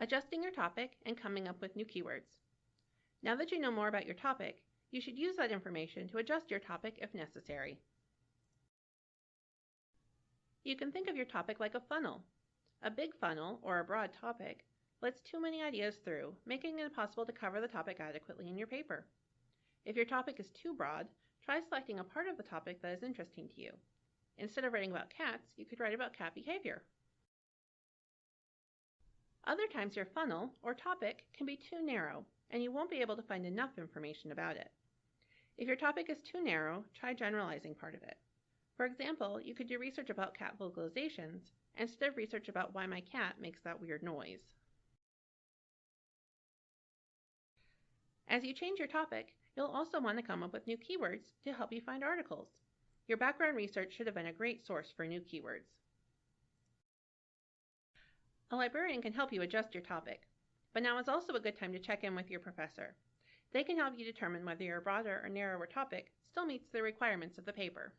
adjusting your topic, and coming up with new keywords. Now that you know more about your topic, you should use that information to adjust your topic if necessary. You can think of your topic like a funnel. A big funnel, or a broad topic, lets too many ideas through, making it impossible to cover the topic adequately in your paper. If your topic is too broad, try selecting a part of the topic that is interesting to you. Instead of writing about cats, you could write about cat behavior. Other times your funnel, or topic, can be too narrow, and you won't be able to find enough information about it. If your topic is too narrow, try generalizing part of it. For example, you could do research about cat vocalizations instead of research about why my cat makes that weird noise. As you change your topic, you'll also want to come up with new keywords to help you find articles. Your background research should have been a great source for new keywords. A librarian can help you adjust your topic, but now is also a good time to check in with your professor. They can help you determine whether your broader or narrower topic still meets the requirements of the paper.